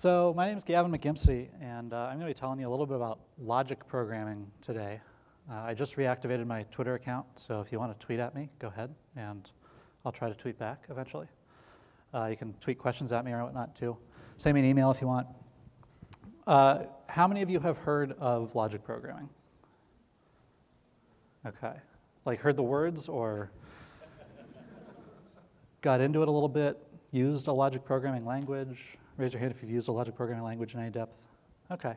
So my name is Gavin McGimpsey, and uh, I'm going to be telling you a little bit about logic programming today. Uh, I just reactivated my Twitter account, so if you want to tweet at me, go ahead, and I'll try to tweet back eventually. Uh, you can tweet questions at me or whatnot too. Send me an email if you want. Uh, how many of you have heard of logic programming? Okay. Like heard the words or got into it a little bit, used a logic programming language? Raise your hand if you've used a logic programming language in any depth. Okay.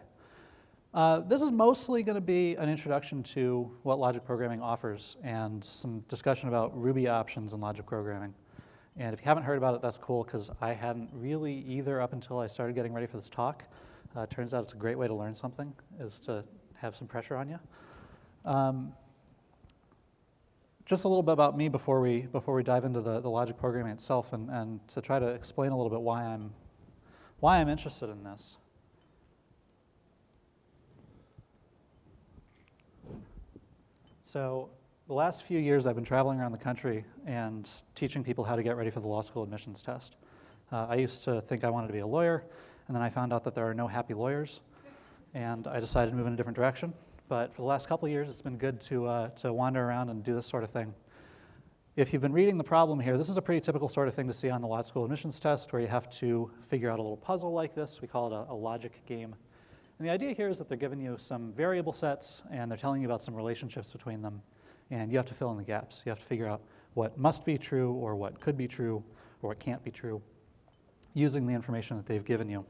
Uh, this is mostly going to be an introduction to what logic programming offers and some discussion about Ruby options in logic programming. And if you haven't heard about it, that's cool because I hadn't really either up until I started getting ready for this talk. Uh, turns out it's a great way to learn something, is to have some pressure on you. Um, just a little bit about me before we, before we dive into the, the logic programming itself and, and to try to explain a little bit why I'm, why I'm interested in this. So the last few years I've been traveling around the country and teaching people how to get ready for the law school admissions test. Uh, I used to think I wanted to be a lawyer, and then I found out that there are no happy lawyers, and I decided to move in a different direction. But for the last couple years, it's been good to, uh, to wander around and do this sort of thing. If you've been reading the problem here, this is a pretty typical sort of thing to see on the law school admissions test where you have to figure out a little puzzle like this. We call it a, a logic game. And the idea here is that they're giving you some variable sets and they're telling you about some relationships between them. And you have to fill in the gaps. You have to figure out what must be true or what could be true or what can't be true using the information that they've given you.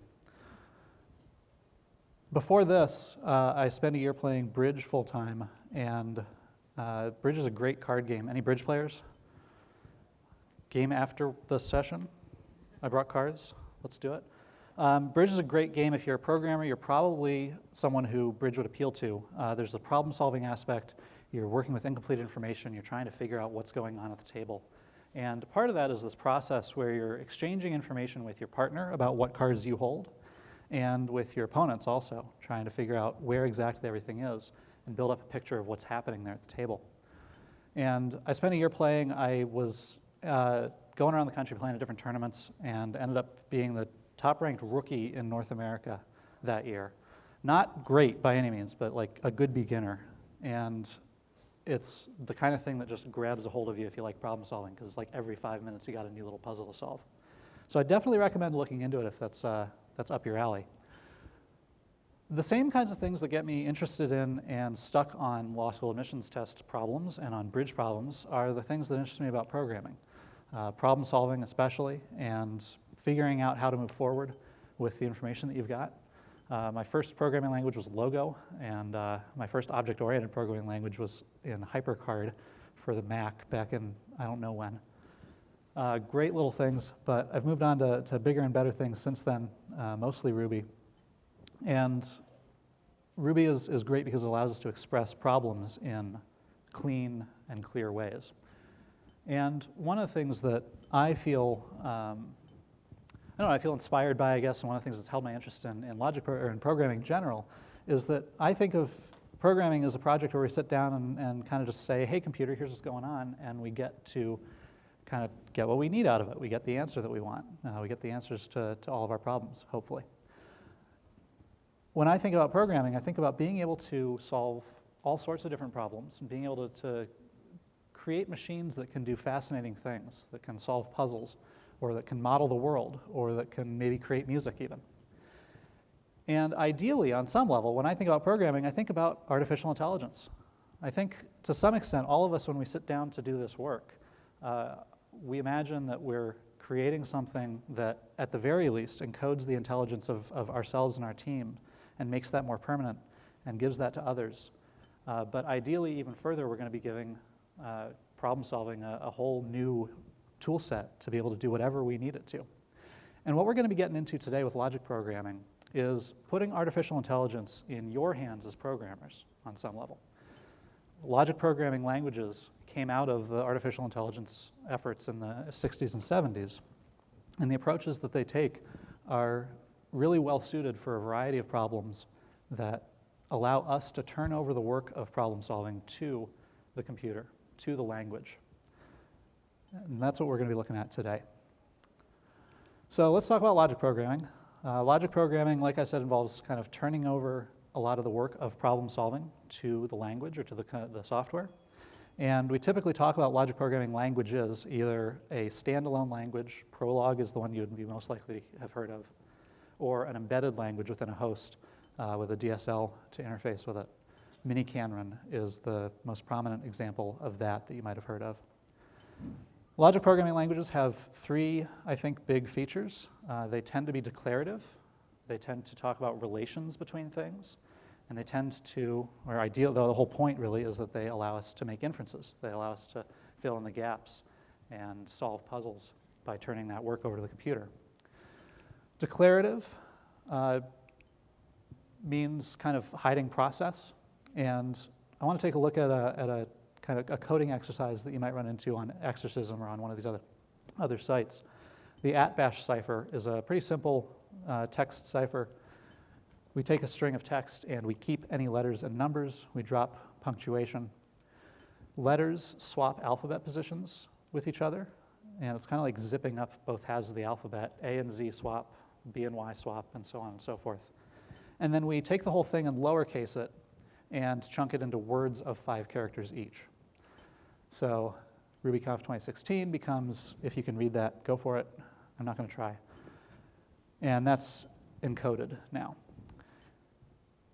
Before this, uh, I spent a year playing bridge full time, and uh, bridge is a great card game. Any bridge players? Game after the session? I brought cards. Let's do it. Um, Bridge is a great game. If you're a programmer, you're probably someone who Bridge would appeal to. Uh, there's a problem solving aspect. You're working with incomplete information. You're trying to figure out what's going on at the table. And part of that is this process where you're exchanging information with your partner about what cards you hold and with your opponents also, trying to figure out where exactly everything is and build up a picture of what's happening there at the table. And I spent a year playing. I was uh, going around the country playing at different tournaments and ended up being the top ranked rookie in North America that year. Not great by any means, but like a good beginner. And it's the kind of thing that just grabs a hold of you if you like problem solving, because it's like every five minutes you got a new little puzzle to solve. So I definitely recommend looking into it if that's, uh, that's up your alley. The same kinds of things that get me interested in and stuck on law school admissions test problems and on bridge problems are the things that interest me about programming. Uh, problem solving especially, and figuring out how to move forward with the information that you've got. Uh, my first programming language was Logo, and uh, my first object-oriented programming language was in HyperCard for the Mac back in I don't know when. Uh, great little things, but I've moved on to, to bigger and better things since then, uh, mostly Ruby. And Ruby is, is great because it allows us to express problems in clean and clear ways. And one of the things that I feel um, I don't know, I feel inspired by, I guess, and one of the things that's held my interest in, in logic or in programming in general is that I think of programming as a project where we sit down and, and kind of just say, hey, computer, here's what's going on, and we get to kind of get what we need out of it. We get the answer that we want. Uh, we get the answers to, to all of our problems, hopefully. When I think about programming, I think about being able to solve all sorts of different problems and being able to, to create machines that can do fascinating things, that can solve puzzles, or that can model the world, or that can maybe create music even. And ideally, on some level, when I think about programming, I think about artificial intelligence. I think to some extent, all of us, when we sit down to do this work, uh, we imagine that we're creating something that, at the very least, encodes the intelligence of, of ourselves and our team and makes that more permanent and gives that to others. Uh, but ideally, even further, we're going to be giving uh, problem solving a, a whole new tool set to be able to do whatever we need it to. And what we're going to be getting into today with logic programming is putting artificial intelligence in your hands as programmers on some level. Logic programming languages came out of the artificial intelligence efforts in the 60s and 70s. And the approaches that they take are really well suited for a variety of problems that allow us to turn over the work of problem solving to the computer, to the language. And that's what we're going to be looking at today. So let's talk about logic programming. Uh, logic programming, like I said, involves kind of turning over a lot of the work of problem solving to the language or to the, the software. And we typically talk about logic programming languages, either a standalone language, Prolog is the one you'd be most likely to have heard of, or an embedded language within a host uh, with a DSL to interface with it. miniKanren is the most prominent example of that that you might have heard of. Logic programming languages have three, I think, big features. Uh, they tend to be declarative. They tend to talk about relations between things. And they tend to, or ideal, though the whole point really is that they allow us to make inferences. They allow us to fill in the gaps and solve puzzles by turning that work over to the computer. Declarative uh, means kind of hiding process. And I want to take a look at a, at a kind of a coding exercise that you might run into on Exercism or on one of these other, other sites. The atbash cipher is a pretty simple uh, text cipher we take a string of text and we keep any letters and numbers. We drop punctuation. Letters swap alphabet positions with each other, and it's kind of like zipping up both halves of the alphabet. A and Z swap, B and Y swap, and so on and so forth. And then we take the whole thing and lowercase it and chunk it into words of five characters each. So RubyConf 2016 becomes, if you can read that, go for it. I'm not going to try. And that's encoded now.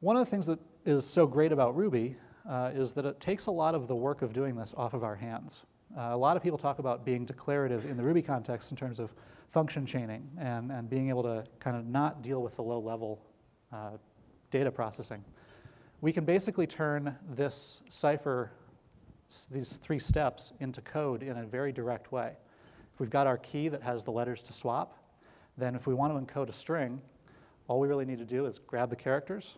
One of the things that is so great about Ruby uh, is that it takes a lot of the work of doing this off of our hands. Uh, a lot of people talk about being declarative in the Ruby context in terms of function chaining and, and being able to kind of not deal with the low level uh, data processing. We can basically turn this cipher, these three steps, into code in a very direct way. If we've got our key that has the letters to swap, then if we want to encode a string, all we really need to do is grab the characters,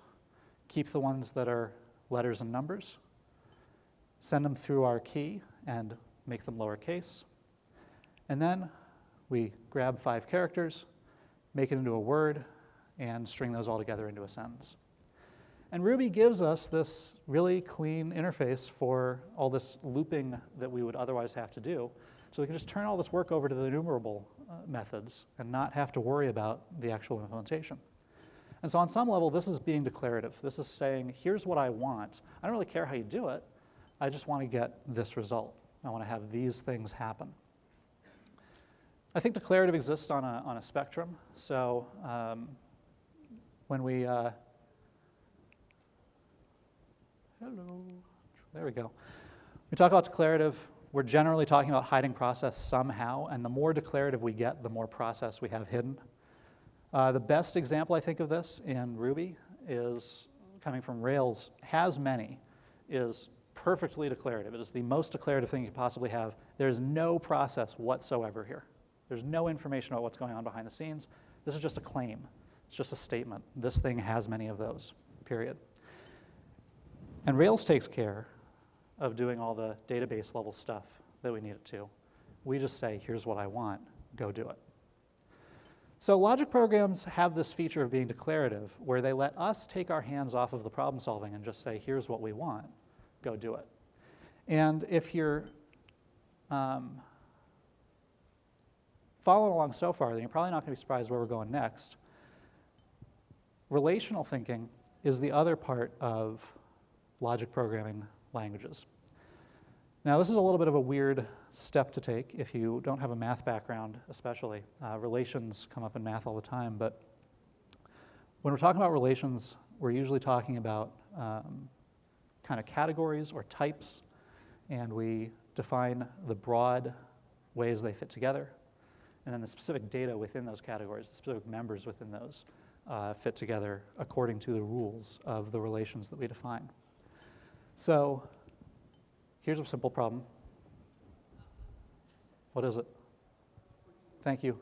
keep the ones that are letters and numbers, send them through our key and make them lowercase. And then we grab five characters, make it into a word, and string those all together into a sentence. And Ruby gives us this really clean interface for all this looping that we would otherwise have to do. So we can just turn all this work over to the enumerable uh, methods and not have to worry about the actual implementation. And so on some level, this is being declarative. This is saying, here's what I want. I don't really care how you do it. I just want to get this result. I want to have these things happen. I think declarative exists on a, on a spectrum. So um, when we, uh, hello, there we go. We talk about declarative, we're generally talking about hiding process somehow, and the more declarative we get, the more process we have hidden. Uh, the best example, I think, of this in Ruby is coming from Rails, has many, is perfectly declarative. It is the most declarative thing you could possibly have. There's no process whatsoever here. There's no information about what's going on behind the scenes. This is just a claim. It's just a statement. This thing has many of those, period. And Rails takes care of doing all the database level stuff that we need it to. We just say, here's what I want, go do it. So logic programs have this feature of being declarative, where they let us take our hands off of the problem solving and just say, here's what we want, go do it. And if you're um, following along so far, then you're probably not going to be surprised where we're going next. Relational thinking is the other part of logic programming languages. Now, this is a little bit of a weird step to take if you don't have a math background, especially. Uh, relations come up in math all the time, but when we're talking about relations, we're usually talking about um, kind of categories or types, and we define the broad ways they fit together, and then the specific data within those categories, the specific members within those, uh, fit together according to the rules of the relations that we define. So Here's a simple problem. What is it? Thank you.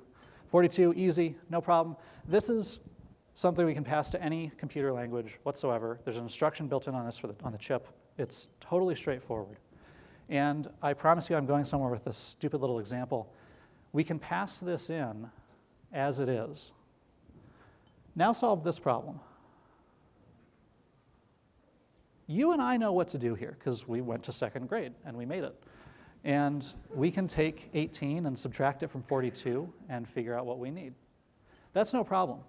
42, easy, no problem. This is something we can pass to any computer language whatsoever. There's an instruction built in on this for the, on the chip. It's totally straightforward. And I promise you I'm going somewhere with this stupid little example. We can pass this in as it is. Now solve this problem. You and I know what to do here because we went to second grade and we made it. And we can take 18 and subtract it from 42 and figure out what we need. That's no problem.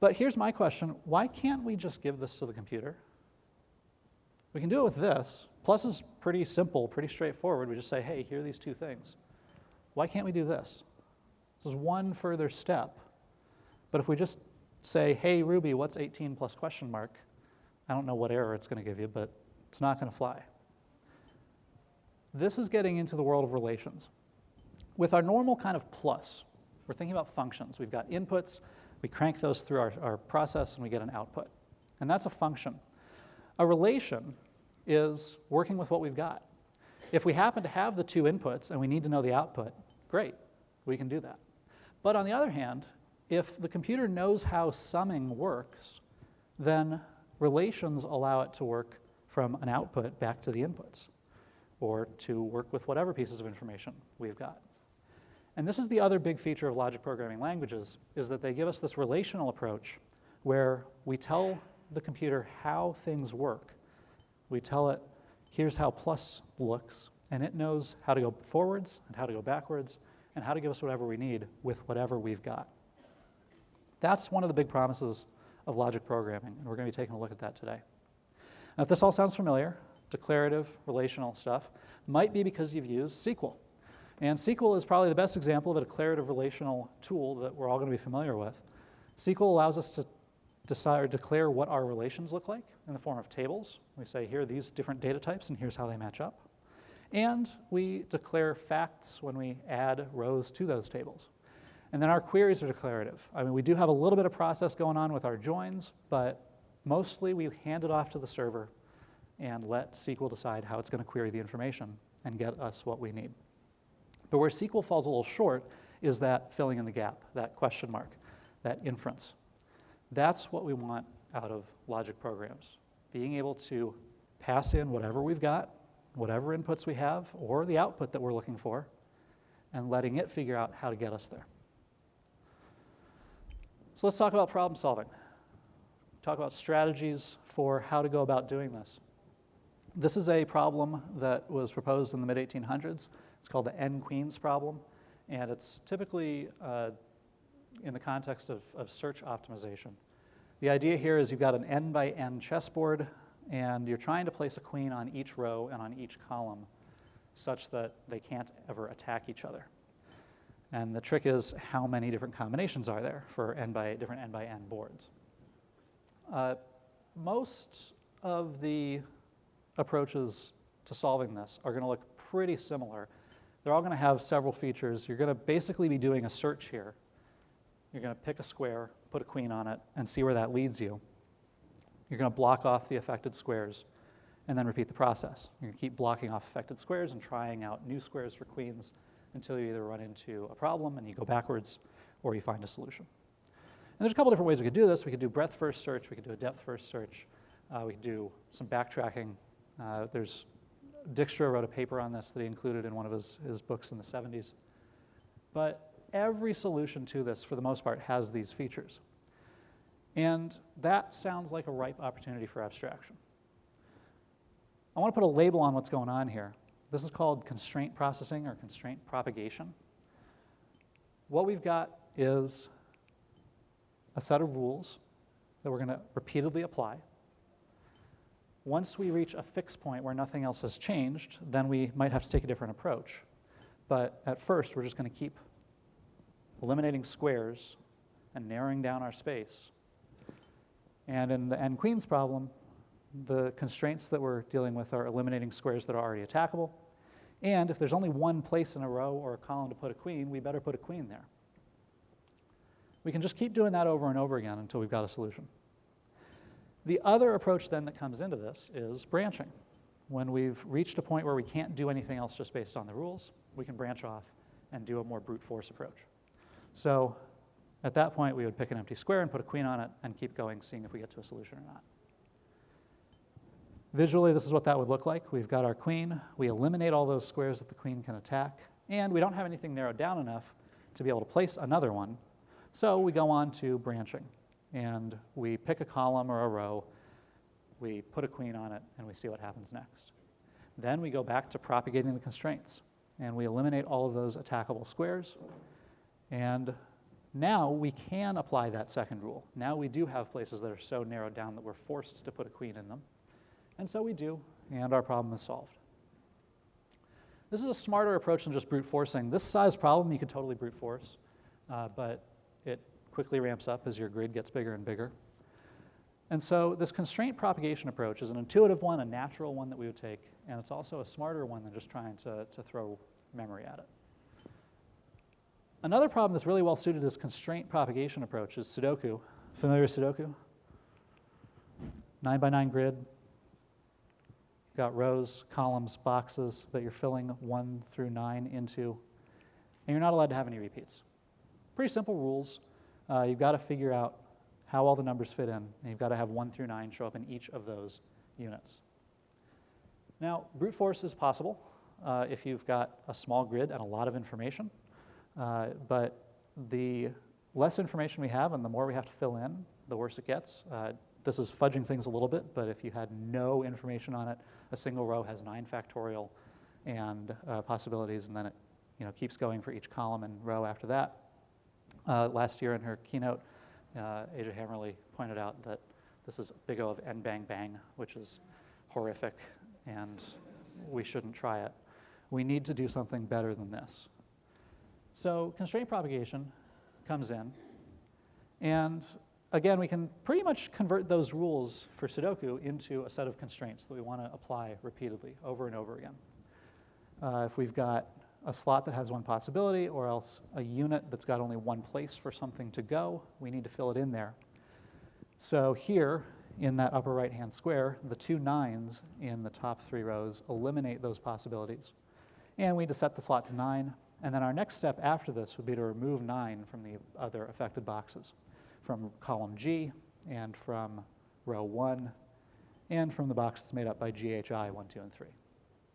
But here's my question why can't we just give this to the computer? We can do it with this. Plus is pretty simple, pretty straightforward. We just say, hey, here are these two things. Why can't we do this? This is one further step. But if we just say, hey, Ruby, what's 18 plus question mark? I don't know what error it's going to give you, but it's not going to fly. This is getting into the world of relations. With our normal kind of plus, we're thinking about functions. We've got inputs, we crank those through our, our process, and we get an output. And that's a function. A relation is working with what we've got. If we happen to have the two inputs and we need to know the output, great, we can do that. But on the other hand, if the computer knows how summing works, then relations allow it to work from an output back to the inputs or to work with whatever pieces of information we've got. And this is the other big feature of logic programming languages, is that they give us this relational approach where we tell the computer how things work. We tell it, here's how plus looks, and it knows how to go forwards and how to go backwards and how to give us whatever we need with whatever we've got. That's one of the big promises of logic programming, and we're going to be taking a look at that today. Now, if this all sounds familiar, declarative, relational stuff, might be because you've used SQL. And SQL is probably the best example of a declarative relational tool that we're all going to be familiar with. SQL allows us to decide or declare what our relations look like in the form of tables. We say, here are these different data types, and here's how they match up. And we declare facts when we add rows to those tables. And then our queries are declarative. I mean, we do have a little bit of process going on with our joins, but mostly we hand it off to the server and let SQL decide how it's going to query the information and get us what we need. But where SQL falls a little short is that filling in the gap, that question mark, that inference. That's what we want out of logic programs, being able to pass in whatever we've got, whatever inputs we have, or the output that we're looking for, and letting it figure out how to get us there. So let's talk about problem solving. Talk about strategies for how to go about doing this. This is a problem that was proposed in the mid-1800s. It's called the n-queens problem, and it's typically uh, in the context of, of search optimization. The idea here is you've got an n by n chessboard, and you're trying to place a queen on each row and on each column such that they can't ever attack each other. And the trick is how many different combinations are there for n by different n by n boards. Uh, most of the approaches to solving this are going to look pretty similar. They're all going to have several features. You're going to basically be doing a search here. You're going to pick a square, put a queen on it, and see where that leads you. You're going to block off the affected squares and then repeat the process. You're going to keep blocking off affected squares and trying out new squares for queens until you either run into a problem and you go backwards or you find a solution. And there's a couple different ways we could do this. We could do breadth first search, we could do a depth first search, uh, we could do some backtracking uh, there's Dijkstra wrote a paper on this that he included in one of his, his books in the 70s. But every solution to this, for the most part, has these features. And that sounds like a ripe opportunity for abstraction. I want to put a label on what's going on here. This is called constraint processing or constraint propagation. What we've got is a set of rules that we're going to repeatedly apply. Once we reach a fixed point where nothing else has changed, then we might have to take a different approach. But at first, we're just going to keep eliminating squares and narrowing down our space. And in the n-queens problem, the constraints that we're dealing with are eliminating squares that are already attackable. And if there's only one place in a row or a column to put a queen, we better put a queen there. We can just keep doing that over and over again until we've got a solution. The other approach then that comes into this is branching. When we've reached a point where we can't do anything else just based on the rules, we can branch off and do a more brute force approach. So at that point, we would pick an empty square and put a queen on it and keep going, seeing if we get to a solution or not. Visually, this is what that would look like. We've got our queen. We eliminate all those squares that the queen can attack. And we don't have anything narrowed down enough to be able to place another one. So we go on to branching and we pick a column or a row, we put a queen on it, and we see what happens next. Then we go back to propagating the constraints, and we eliminate all of those attackable squares, and Now we can apply that second rule. Now we do have places that are so narrowed down that we're forced to put a queen in them. And so we do, and our problem is solved. This is a smarter approach than just brute forcing. This size problem you could totally brute force, uh, but it quickly ramps up as your grid gets bigger and bigger. And so this constraint propagation approach is an intuitive one, a natural one that we would take, and it's also a smarter one than just trying to, to throw memory at it. Another problem that's really well suited to this constraint propagation approach is Sudoku. Familiar with Sudoku? Nine by nine grid. Got rows, columns, boxes that you're filling one through nine into, and you're not allowed to have any repeats. Pretty simple rules. Uh, you've got to figure out how all the numbers fit in, and you've got to have one through nine show up in each of those units. Now, brute force is possible uh, if you've got a small grid and a lot of information. Uh, but the less information we have and the more we have to fill in, the worse it gets. Uh, this is fudging things a little bit, but if you had no information on it, a single row has nine factorial and uh, possibilities, and then it you know, keeps going for each column and row after that. Uh, last year in her keynote, uh, Aja Hammerly pointed out that this is big O of n bang bang, which is horrific, and we shouldn't try it. We need to do something better than this. So constraint propagation comes in, and again, we can pretty much convert those rules for Sudoku into a set of constraints that we want to apply repeatedly over and over again. Uh, if we've got a slot that has one possibility or else a unit that's got only one place for something to go, we need to fill it in there. So here, in that upper right-hand square, the two nines in the top three rows eliminate those possibilities. And we just set the slot to nine, and then our next step after this would be to remove 9 from the other affected boxes, from column G and from row 1 and from the box that's made up by GHI 1, 2, and 3.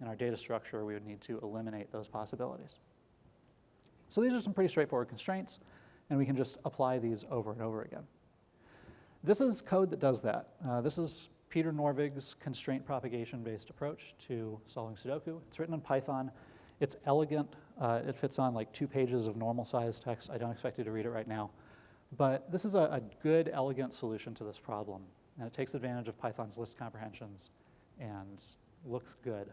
In our data structure, we would need to eliminate those possibilities. So these are some pretty straightforward constraints, and we can just apply these over and over again. This is code that does that. Uh, this is Peter Norvig's constraint propagation-based approach to solving Sudoku. It's written in Python. It's elegant. Uh, it fits on like two pages of normal-sized text. I don't expect you to read it right now. But this is a, a good, elegant solution to this problem. And it takes advantage of Python's list comprehensions and looks good.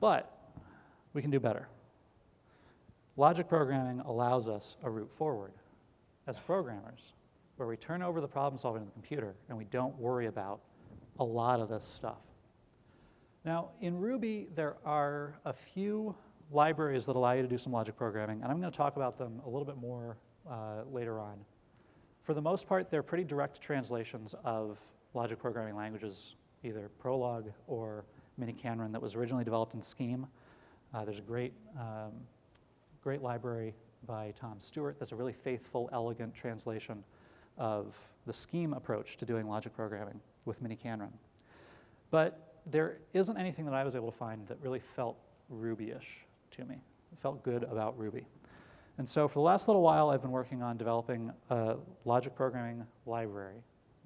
But we can do better. Logic programming allows us a route forward as programmers, where we turn over the problem solving to the computer and we don't worry about a lot of this stuff. Now, in Ruby, there are a few libraries that allow you to do some logic programming, and I'm going to talk about them a little bit more uh, later on. For the most part, they're pretty direct translations of logic programming languages, either Prolog or Minikanren that was originally developed in Scheme. Uh, there's a great, um, great library by Tom Stuart that's a really faithful, elegant translation of the Scheme approach to doing logic programming with Minikanren. But there isn't anything that I was able to find that really felt Ruby-ish to me. It felt good about Ruby. And so for the last little while, I've been working on developing a logic programming library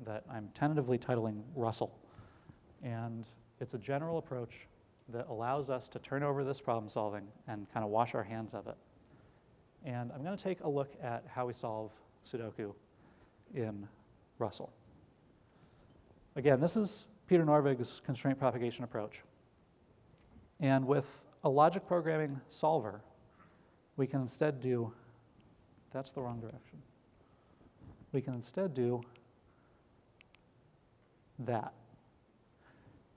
that I'm tentatively titling Russell. And it's a general approach that allows us to turn over this problem solving and kind of wash our hands of it. And I'm going to take a look at how we solve Sudoku in Russell. Again, this is Peter Norvig's constraint propagation approach. And with a logic programming solver, we can instead do, that's the wrong direction. We can instead do that,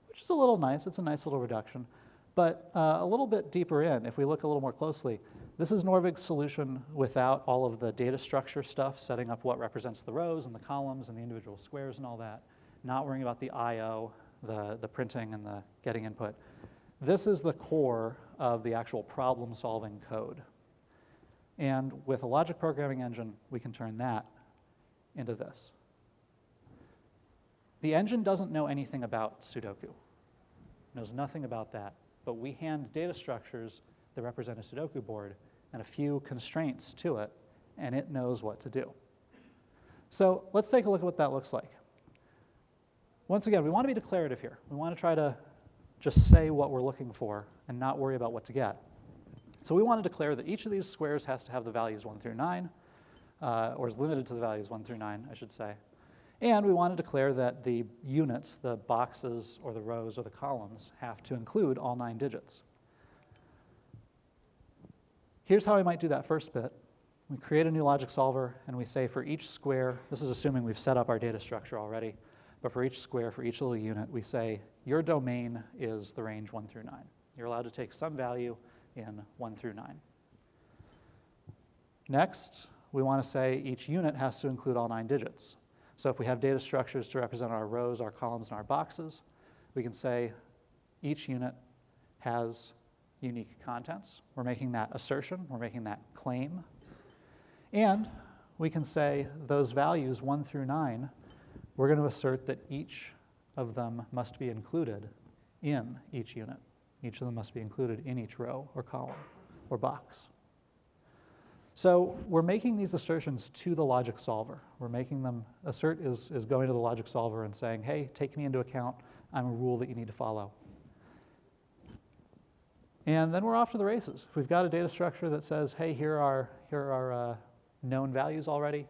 which is a little nice. It's a nice little reduction. But uh, a little bit deeper in, if we look a little more closely, this is Norvig's solution without all of the data structure stuff, setting up what represents the rows and the columns and the individual squares and all that not worrying about the I.O., the, the printing and the getting input. This is the core of the actual problem-solving code. And with a logic programming engine, we can turn that into this. The engine doesn't know anything about Sudoku, knows nothing about that, but we hand data structures that represent a Sudoku board and a few constraints to it, and it knows what to do. So let's take a look at what that looks like. Once again, we want to be declarative here. We want to try to just say what we're looking for and not worry about what to get. So we want to declare that each of these squares has to have the values 1 through 9. uh, or is limited to the values 1 through 9, I should say. And we want to declare that the units, the boxes or the rows or the columns, have to include all nine digits. Here's how we might do that first bit. We create a new logic solver and we say for each square, this is assuming we've set up our data structure already, but for each square, for each little unit, we say your domain is the range 1 through 9. You're allowed to take some value in 1 through 9. Next, we want to say each unit has to include all nine digits. So if we have data structures to represent our rows, our columns, and our boxes, we can say each unit has unique contents. We're making that assertion, we're making that claim. And we can say those values, 1 through 9, we're going to assert that each of them must be included in each unit. Each of them must be included in each row or column or box. So we're making these assertions to the logic solver. We're making them, assert is, is going to the logic solver and saying, hey, take me into account. I'm a rule that you need to follow. And then we're off to the races. If we've got a data structure that says, hey, here are, here are uh, known values already,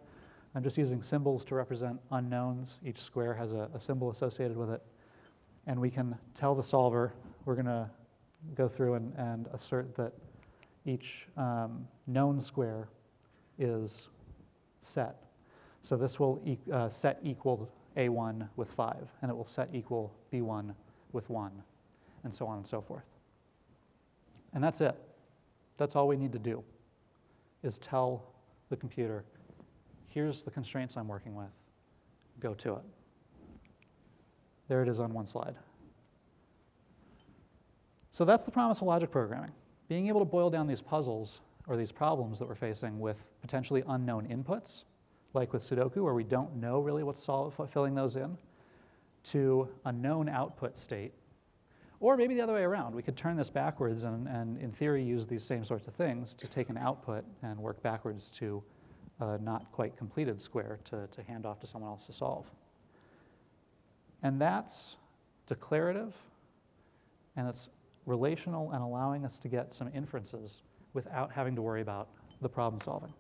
I'm just using symbols to represent unknowns. Each square has a, a symbol associated with it. And we can tell the solver, we're going to go through and, and assert that each um, known square is set. So this will e uh, set equal A1 with 5, and it will set equal B1 with 1, and so on and so forth. And that's it. That's all we need to do, is tell the computer, here's the constraints I'm working with, go to it. There it is on one slide. So that's the promise of logic programming being able to boil down these puzzles or these problems that we're facing with potentially unknown inputs, like with Sudoku, where we don't know really what's filling those in, to a known output state. Or maybe the other way around. We could turn this backwards and, and in theory, use these same sorts of things to take an output and work backwards to a not quite completed square to, to hand off to someone else to solve. And that's declarative, and it's relational and allowing us to get some inferences without having to worry about the problem solving.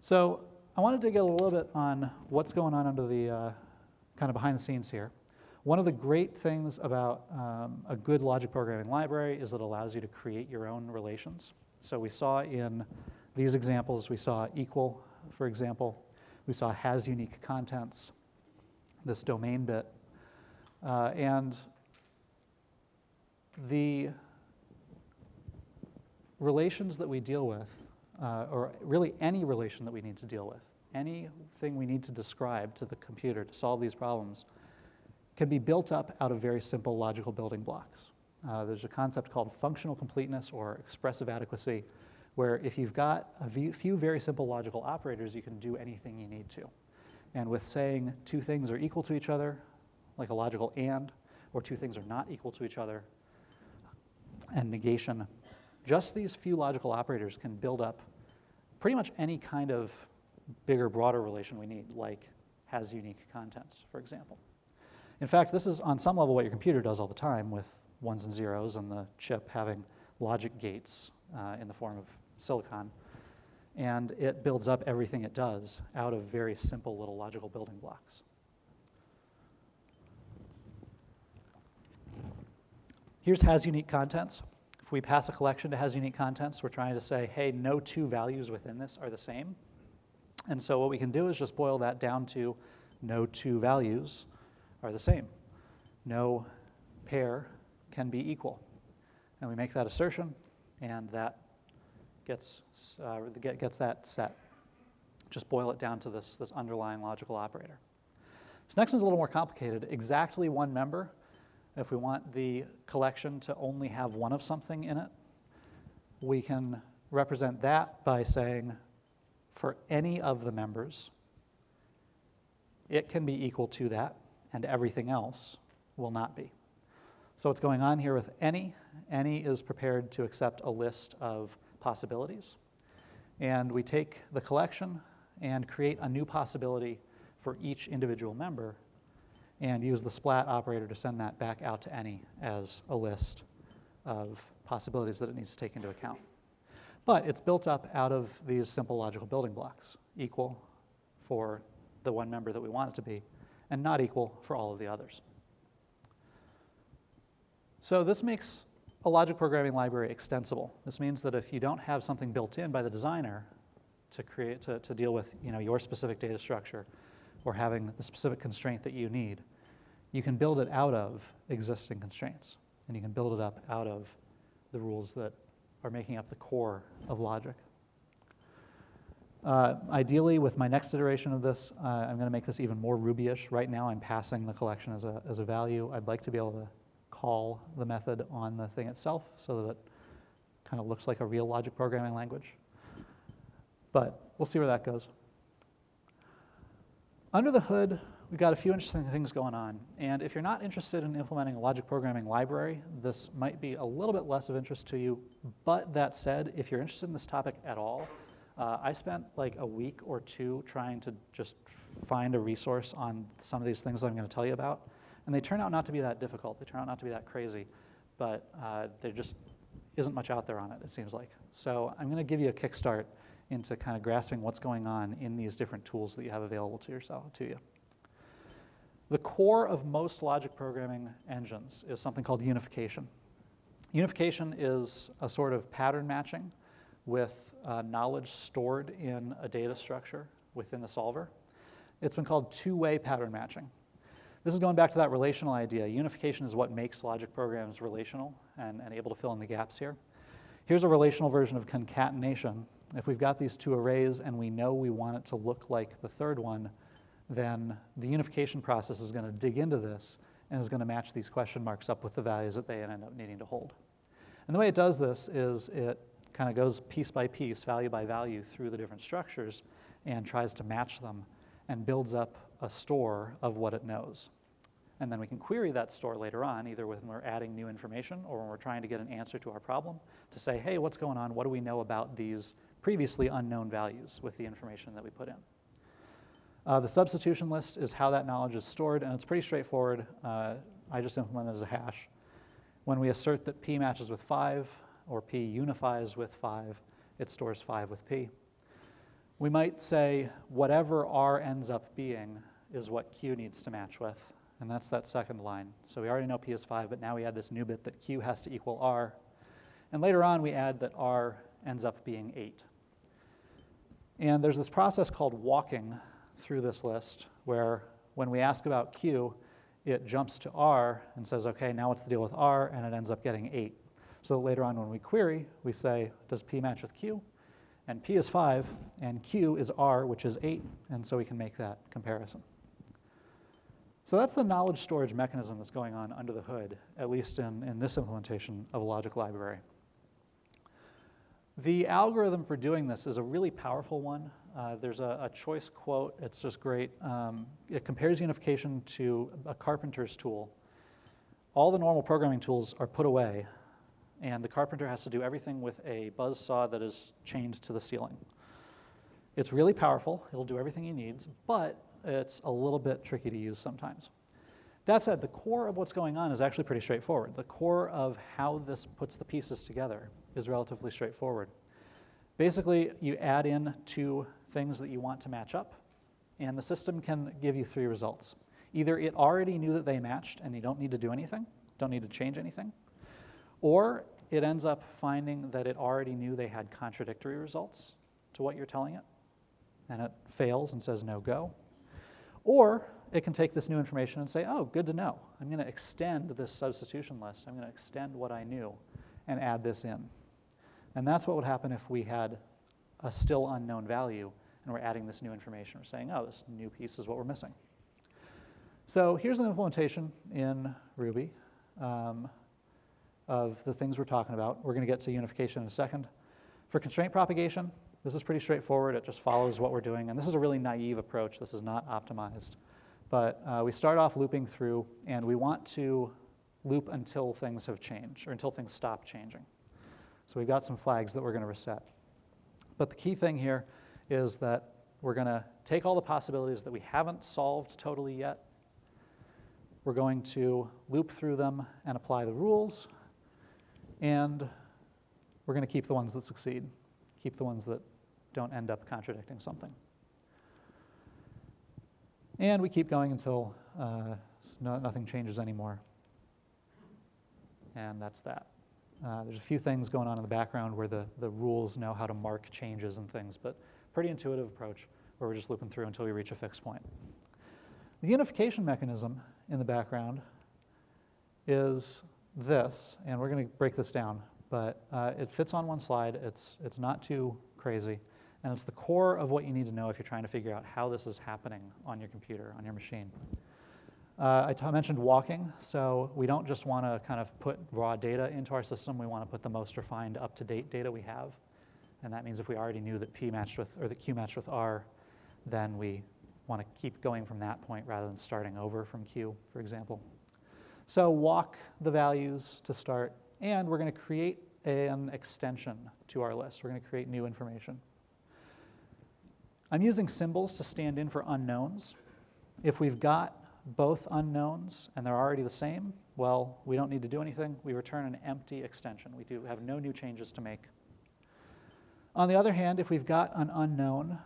So I wanted to get a little bit on what's going on under the uh, kind of behind the scenes here. One of the great things about um, a good logic programming library is that it allows you to create your own relations. So we saw in these examples, we saw equal, for example. We saw has unique contents, this domain bit. Uh, and the relations that we deal with, uh, or really any relation that we need to deal with, anything we need to describe to the computer to solve these problems, can be built up out of very simple logical building blocks. Uh, there's a concept called functional completeness or expressive adequacy, where if you've got a few very simple logical operators, you can do anything you need to. And with saying two things are equal to each other, like a logical and, or two things are not equal to each other, and negation. Just these few logical operators can build up pretty much any kind of bigger, broader relation we need, like has unique contents, for example. In fact, this is on some level what your computer does all the time with ones and zeros and the chip having logic gates uh, in the form of silicon. And it builds up everything it does out of very simple little logical building blocks. Here's has unique contents. If we pass a collection to has unique contents, we're trying to say, hey, no two values within this are the same. And so what we can do is just boil that down to no two values are the same. No pair can be equal. And we make that assertion, and that gets, uh, gets that set. Just boil it down to this, this underlying logical operator. This next one's a little more complicated. Exactly one member if we want the collection to only have one of something in it, we can represent that by saying for any of the members, it can be equal to that, and everything else will not be. So what's going on here with any, any is prepared to accept a list of possibilities. And we take the collection and create a new possibility for each individual member and use the splat operator to send that back out to any as a list of possibilities that it needs to take into account. But it's built up out of these simple logical building blocks, equal for the one member that we want it to be, and not equal for all of the others. So this makes a logic programming library extensible. This means that if you don't have something built in by the designer to create to, to deal with you know, your specific data structure or having the specific constraint that you need, you can build it out of existing constraints. And you can build it up out of the rules that are making up the core of logic. Uh, ideally, with my next iteration of this, uh, I'm going to make this even more Ruby-ish. Right now, I'm passing the collection as a, as a value. I'd like to be able to call the method on the thing itself so that it kind of looks like a real logic programming language. But we'll see where that goes. Under the hood, we've got a few interesting things going on. And if you're not interested in implementing a logic programming library, this might be a little bit less of interest to you. But that said, if you're interested in this topic at all, uh, I spent like a week or two trying to just find a resource on some of these things that I'm going to tell you about. And they turn out not to be that difficult. They turn out not to be that crazy. But uh, there just isn't much out there on it, it seems like. So I'm going to give you a kickstart into kind of grasping what's going on in these different tools that you have available to yourself, to you. The core of most logic programming engines is something called unification. Unification is a sort of pattern matching with uh, knowledge stored in a data structure within the solver. It's been called two-way pattern matching. This is going back to that relational idea. Unification is what makes logic programs relational and, and able to fill in the gaps here. Here's a relational version of concatenation. If we've got these two arrays and we know we want it to look like the third one, then the unification process is going to dig into this and is going to match these question marks up with the values that they end up needing to hold. And the way it does this is it kind of goes piece by piece, value by value through the different structures and tries to match them and builds up a store of what it knows. And then we can query that store later on, either when we're adding new information or when we're trying to get an answer to our problem to say, hey, what's going on? What do we know about these previously unknown values with the information that we put in? Uh, the substitution list is how that knowledge is stored, and it's pretty straightforward. Uh, I just implement it as a hash. When we assert that p matches with 5, or p unifies with 5, it stores 5 with p. We might say whatever r ends up being is what q needs to match with and that's that second line. So we already know P is 5, but now we add this new bit that Q has to equal R. And later on, we add that R ends up being 8. And there's this process called walking through this list, where when we ask about Q, it jumps to R and says, okay, now what's the deal with R? And it ends up getting 8. So later on when we query, we say, does P match with Q? And P is 5, and Q is R, which is 8, and so we can make that comparison. So that's the knowledge storage mechanism that's going on under the hood, at least in, in this implementation of a logic library. The algorithm for doing this is a really powerful one. Uh, there's a, a, choice quote, it's just great. Um, it compares unification to a carpenter's tool. All the normal programming tools are put away, and the carpenter has to do everything with a buzz saw that is chained to the ceiling. It's really powerful, it'll do everything he needs, but it's a little bit tricky to use sometimes. That said, the core of what's going on is actually pretty straightforward. The core of how this puts the pieces together is relatively straightforward. Basically, you add in two things that you want to match up, and the system can give you three results. Either it already knew that they matched and you don't need to do anything, don't need to change anything, or it ends up finding that it already knew they had contradictory results to what you're telling it, and it fails and says no go, or it can take this new information and say, oh, good to know. I'm going to extend this substitution list. I'm going to extend what I knew and add this in. And that's what would happen if we had a still unknown value and we're adding this new information. We're saying, oh, this new piece is what we're missing. So here's an implementation in Ruby um, of the things we're talking about. We're going to get to unification in a second. For constraint propagation, this is pretty straightforward. It just follows what we're doing. And this is a really naive approach. This is not optimized. But uh, we start off looping through, and we want to loop until things have changed, or until things stop changing. So we've got some flags that we're going to reset. But the key thing here is that we're going to take all the possibilities that we haven't solved totally yet. We're going to loop through them and apply the rules. And we're going to keep the ones that succeed. keep the ones that don't end up contradicting something. And we keep going until uh, no, nothing changes anymore. And that's that. Uh, there's a few things going on in the background where the, the rules know how to mark changes and things, but pretty intuitive approach where we're just looping through until we reach a fixed point. The unification mechanism in the background is this, and we're going to break this down, but uh, it fits on one slide. It's, it's not too crazy, and it's the core of what you need to know if you're trying to figure out how this is happening on your computer, on your machine. Uh, I mentioned walking, so we don't just want to kind of put raw data into our system. We want to put the most refined, up-to-date data we have, and that means if we already knew that P matched with, or that Q matched with R, then we want to keep going from that point rather than starting over from Q, for example. So walk the values to start, and we're going to create an extension to our list. We're going to create new information. I'm using symbols to stand in for unknowns. If we've got both unknowns and they're already the same, well, we don't need to do anything. We return an empty extension. We do have no new changes to make. On the other hand, if we've got an unknown,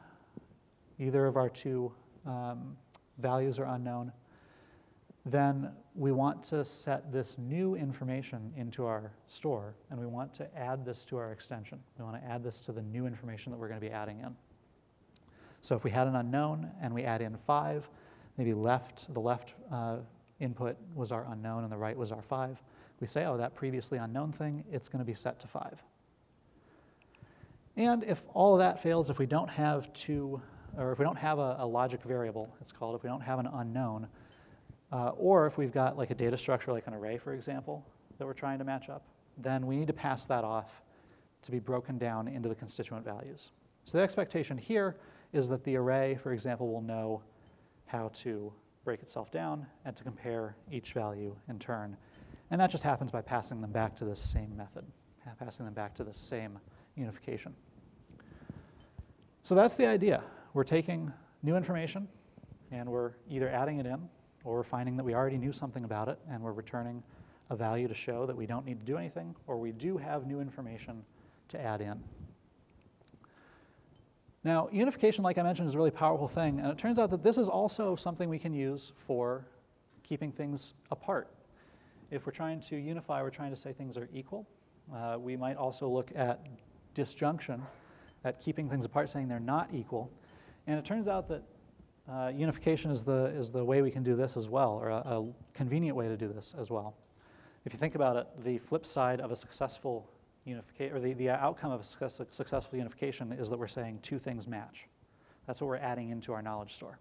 either of our two um, values are unknown, then we want to set this new information into our store, and we want to add this to our extension. We want to add this to the new information that we're going to be adding in. So if we had an unknown and we add in 5, maybe left, the left uh, input was our unknown and the right was our 5, we say, oh, that previously unknown thing, it's going to be set to 5. And if all of that fails, if we don't have two, or if we don't have a, a logic variable, it's called, if we don't have an unknown, uh, or if we've got like a data structure like an array, for example, that we're trying to match up, then we need to pass that off to be broken down into the constituent values. So the expectation here is that the array, for example, will know how to break itself down and to compare each value in turn. And that just happens by passing them back to this same method, uh, passing them back to the same unification. So that's the idea. We're taking new information and we're either adding it in or we're finding that we already knew something about it and we're returning a value to show that we don't need to do anything or we do have new information to add in. Now, unification, like I mentioned, is a really powerful thing, and it turns out that this is also something we can use for keeping things apart. If we're trying to unify, we're trying to say things are equal. Uh, we might also look at disjunction, at keeping things apart, saying they're not equal. And it turns out that uh, unification is the, is the way we can do this as well, or a, a convenient way to do this as well. If you think about it, the flip side of a successful unification, or the, the outcome of a success, successful unification is that we're saying two things match. That's what we're adding into our knowledge store.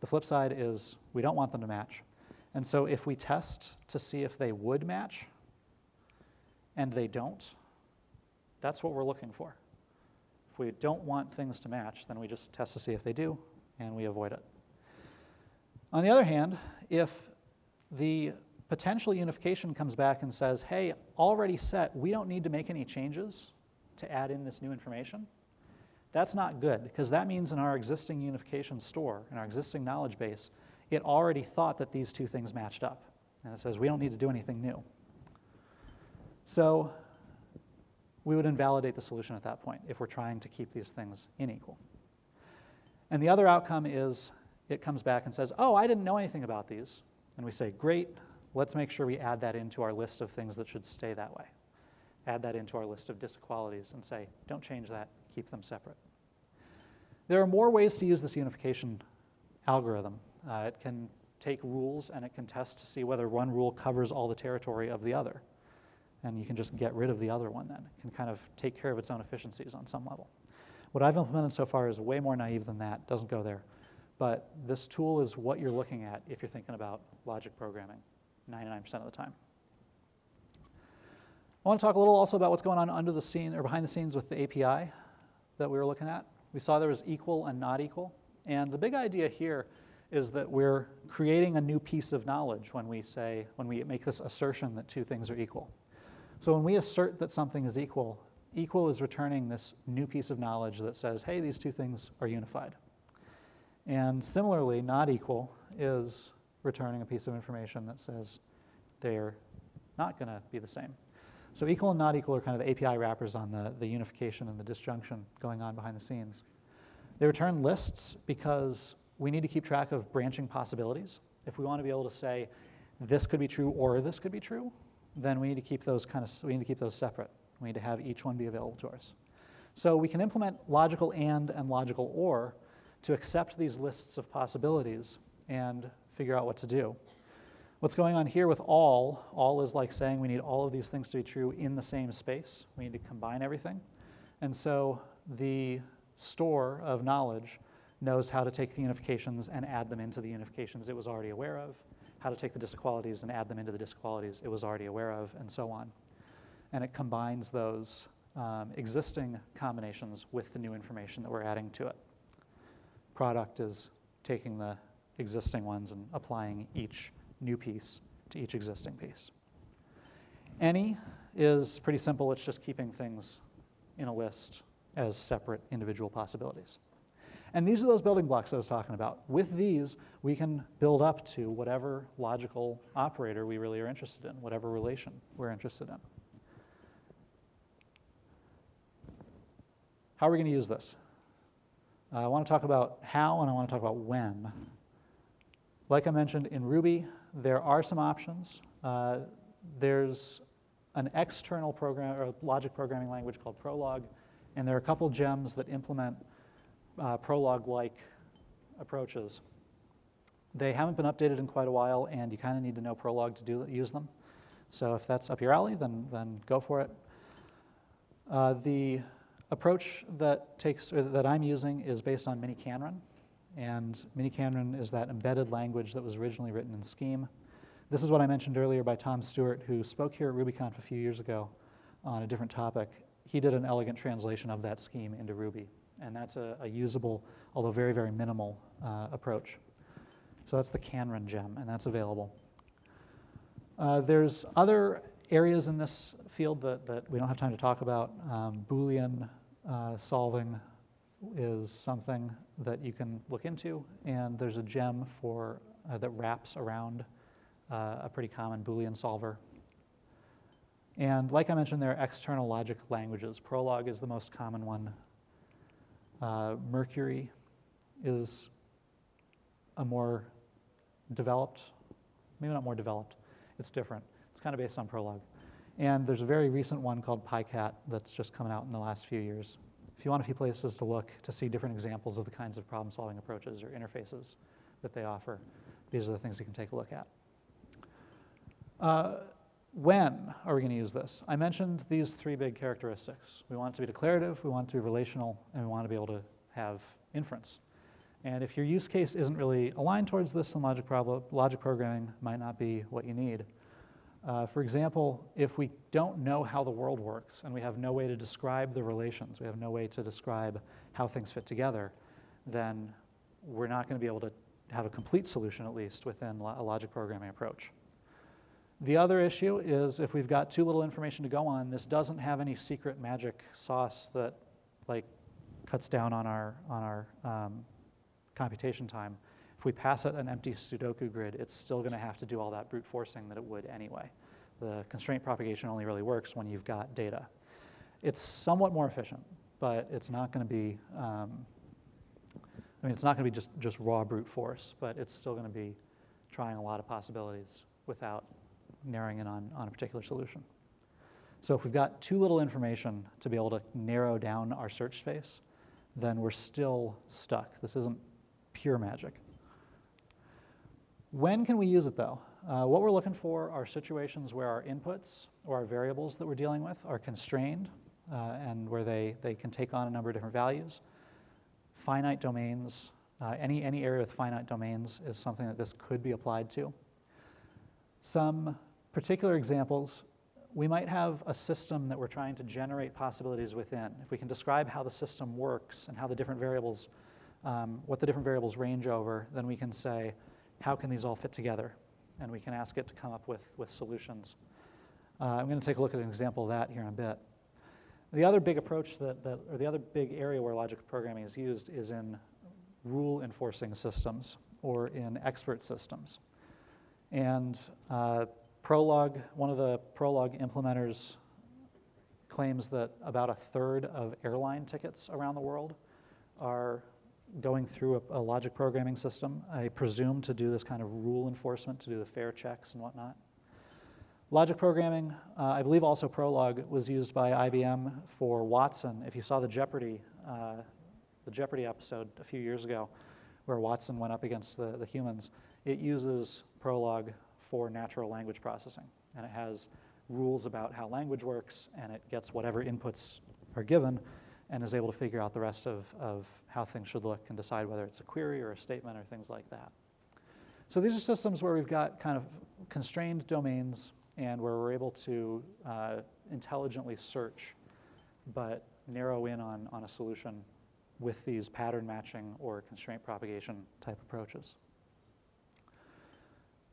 The flip side is we don't want them to match. And so if we test to see if they would match and they don't, that's what we're looking for. If we don't want things to match, then we just test to see if they do, and we avoid it. On the other hand, if the potential unification comes back and says, hey, already set, we don't need to make any changes to add in this new information, that's not good because that means in our existing unification store, in our existing knowledge base, it already thought that these two things matched up. And it says we don't need to do anything new. So we would invalidate the solution at that point if we're trying to keep these things unequal. And the other outcome is it comes back and says, oh, I didn't know anything about these. And we say, great, let's make sure we add that into our list of things that should stay that way. Add that into our list of disequalities and say, don't change that, keep them separate. There are more ways to use this unification algorithm. Uh, it can take rules and it can test to see whether one rule covers all the territory of the other. And you can just get rid of the other one then. It can kind of take care of its own efficiencies on some level. What I've implemented so far is way more naive than that, doesn't go there. But this tool is what you're looking at if you're thinking about logic programming. 99% of the time. I want to talk a little also about what's going on under the scene or behind the scenes with the API that we were looking at. We saw there was equal and not equal. And the big idea here is that we're creating a new piece of knowledge when we say, when we make this assertion that two things are equal. So when we assert that something is equal, equal is returning this new piece of knowledge that says, hey, these two things are unified. And similarly, not equal is returning a piece of information that says they're not going to be the same. So equal and not equal are kind of the API wrappers on the, the unification and the disjunction going on behind the scenes. They return lists because we need to keep track of branching possibilities. If we want to be able to say this could be true or this could be true, then we need to keep those kind of we need to keep those separate. We need to have each one be available to us. So we can implement logical and and logical or to accept these lists of possibilities and figure out what to do. What's going on here with all, all is like saying we need all of these things to be true in the same space. We need to combine everything. And so the store of knowledge knows how to take the unifications and add them into the unifications it was already aware of, how to take the disequalities and add them into the disequalities it was already aware of, and so on. And it combines those um, existing combinations with the new information that we're adding to it. Product is taking the existing ones and applying each new piece to each existing piece. Any is pretty simple. It's just keeping things in a list as separate individual possibilities. And these are those building blocks I was talking about. With these, we can build up to whatever logical operator we really are interested in, whatever relation we're interested in. How are we going to use this? Uh, I want to talk about how and I want to talk about when. Like I mentioned, in Ruby, there are some options. Uh, there's an external program or logic programming language called Prolog, and there are a couple gems that implement uh, Prolog-like approaches. They haven't been updated in quite a while, and you kind of need to know Prolog to do, use them. So if that's up your alley, then, then go for it. Uh, the approach that, takes, that I'm using is based on miniKanren, and miniKanren is that embedded language that was originally written in Scheme. This is what I mentioned earlier by Tom Stuart, who spoke here at RubyConf a few years ago on a different topic. He did an elegant translation of that scheme into Ruby and that's a, a usable, although very, very minimal uh, approach. So that's the Kanren gem, and that's available. Uh, there's other areas in this field that, that we don't have time to talk about. Um, Boolean uh, solving is something that you can look into, and there's a gem for uh, that wraps around uh, a pretty common Boolean solver. And like I mentioned, there are external logic languages. Prolog is the most common one uh, Mercury is a more developed, maybe not more developed, it's different. It's kind of based on Prolog. And there's a very recent one called Picat that's just coming out in the last few years. If you want a few places to look to see different examples of the kinds of problem solving approaches or interfaces that they offer, these are the things you can take a look at. Uh, when are we going to use this? I mentioned these three big characteristics. We want it to be declarative, we want it to be relational, and we want to be able to have inference. And if your use case isn't really aligned towards this, then logic, logic programming might not be what you need. Uh, for example, if we don't know how the world works and we have no way to describe the relations, we have no way to describe how things fit together, then we're not going to be able to have a complete solution, at least, within a logic programming approach. The other issue is if we've got too little information to go on, this doesn't have any secret magic sauce that like cuts down on our, on our um, computation time. If we pass it an empty Sudoku grid, it's still going to have to do all that brute forcing that it would anyway. The constraint propagation only really works when you've got data. It's somewhat more efficient, but it's not going to be, um, I mean, it's not to be just, just raw brute force, but it's still going to be trying a lot of possibilities without narrowing in on, on a particular solution. So if we've got too little information to be able to narrow down our search space, then we're still stuck. This isn't pure magic. When can we use it though? Uh, what we're looking for are situations where our inputs or our variables that we're dealing with are constrained uh, and where they, they can take on a number of different values. Finite domains, uh, any, any area with finite domains is something that this could be applied to. Some particular examples, we might have a system that we're trying to generate possibilities within. If we can describe how the system works and how the different variables, um, what the different variables range over, then we can say, how can these all fit together? And we can ask it to come up with, with solutions. Uh, I'm going to take a look at an example of that here in a bit. The other big approach that, that, or the other big area where logic programming is used is in rule enforcing systems or in expert systems. And uh, Prolog, one of the Prolog implementers claims that about a third of airline tickets around the world are going through a, a logic programming system. I presume to do this kind of rule enforcement, to do the fare checks and whatnot. Logic programming, uh, I believe also Prolog was used by IBM for Watson. If you saw the Jeopardy, uh, the Jeopardy episode a few years ago, where Watson went up against the, the humans, it uses Prolog for natural language processing. And it has rules about how language works, and it gets whatever inputs are given and is able to figure out the rest of, of how things should look and decide whether it's a query or a statement or things like that. So these are systems where we've got kind of constrained domains and where we're able to uh, intelligently search, but narrow in on, on a solution with these pattern matching or constraint propagation type approaches.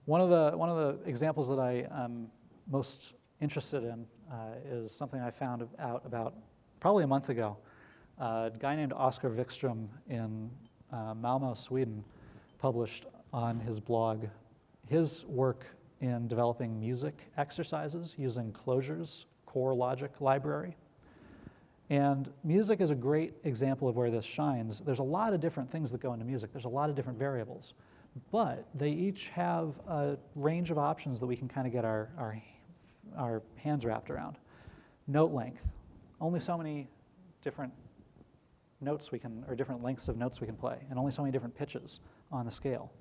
One of the, one of the examples that I am most interested in uh, is something I found out about probably a month ago. A guy named Oscar Wikström in uh, Malmo, Sweden, published on his blog his work in developing music exercises using Clojure's core logic library. And music is a great example of where this shines. There's a lot of different things that go into music. There's a lot of different variables. But they each have a range of options that we can kind of get our, our, our hands wrapped around. Note length. Only so many different notes we can, or different lengths of notes we can play, and only so many different pitches on the scale.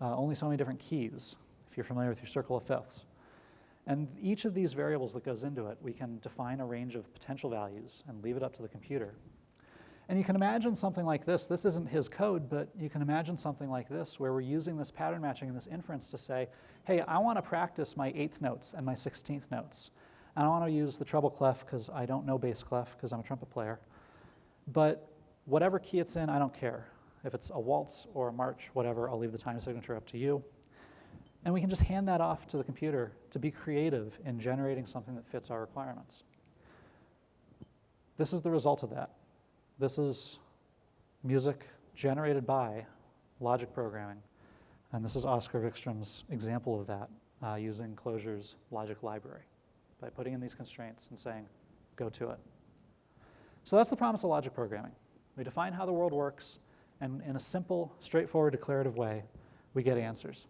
Uh, only so many different keys, if you're familiar with your circle of fifths. And each of these variables that goes into it, we can define a range of potential values and leave it up to the computer. And you can imagine something like this. This isn't his code, but you can imagine something like this where we're using this pattern matching and this inference to say, hey, I want to practice my eighth notes and my 16th notes. I want to use the treble clef because I don't know bass clef because I'm a trumpet player. But whatever key it's in, I don't care. If it's a waltz or a march, whatever, I'll leave the time signature up to you. And we can just hand that off to the computer to be creative in generating something that fits our requirements. This is the result of that. This is music generated by logic programming. And this is Oscar Wikström's example of that uh, using Clojure's logic library by putting in these constraints and saying, go to it. So that's the promise of logic programming. We define how the world works, and in a simple, straightforward, declarative way, we get answers.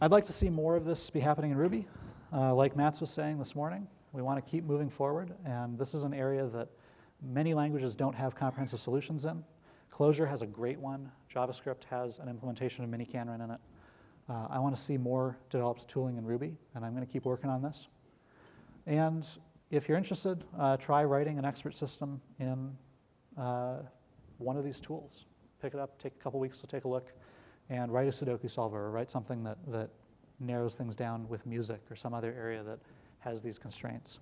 I'd like to see more of this be happening in Ruby. Uh, like Matz was saying this morning, we want to keep moving forward, and this is an area that many languages don't have comprehensive solutions in. Clojure has a great one. JavaScript has an implementation of miniKanren in it. Uh, I want to see more developed tooling in Ruby, and I'm going to keep working on this. And if you're interested, uh, try writing an expert system in uh, one of these tools. Pick it up, take a couple weeks to take a look and write a Sudoku solver or write something that, that narrows things down with music or some other area that has these constraints.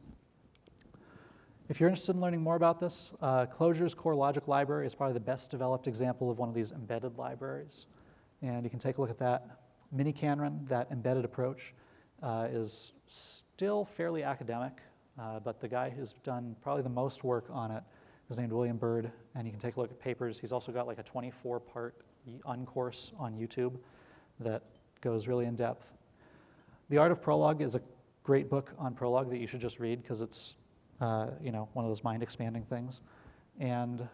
If you're interested in learning more about this, uh, Clojure's Core Logic Library is probably the best developed example of one of these embedded libraries. And you can take a look at that. miniKanren, that embedded approach, uh, is still fairly academic, uh, but the guy who's done probably the most work on it is named William Byrd, and you can take a look at papers. He's also got like a 24-part uncourse on YouTube that goes really in depth. The Art of Prolog is a great book on Prolog that you should just read because it's uh, you know one of those mind expanding things, and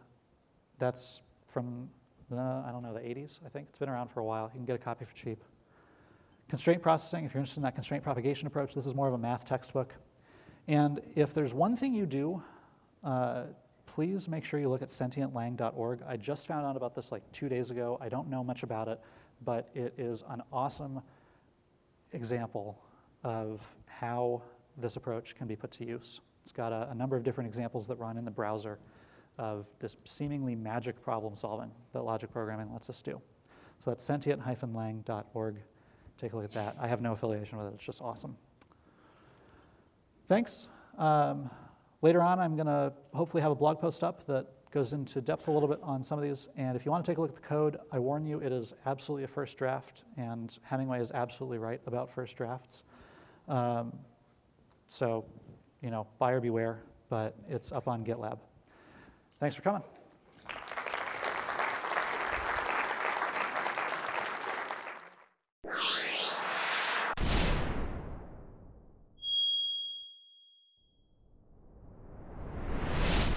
that's from the, I don't know the 80s I think it's been around for a while. You can get a copy for cheap. Constraint processing, if you're interested in that constraint propagation approach, this is more of a math textbook. And if there's one thing you do uh, please make sure you look at sentientlang.org. I just found out about this like two days ago. I don't know much about it, but it is an awesome example of how this approach can be put to use. It's got a, a number of different examples that run in the browser of this seemingly magic problem solving that logic programming lets us do. So that's sentient-lang.org. Take a look at that. I have no affiliation with it. It's just awesome. Thanks. Um, Later on, I'm going to hopefully have a blog post up that goes into depth a little bit on some of these. And if you want to take a look at the code, I warn you, it is absolutely a first draft, and Hemingway is absolutely right about first drafts. Um, so, you know, buyer beware, but it's up on GitLab. Thanks for coming.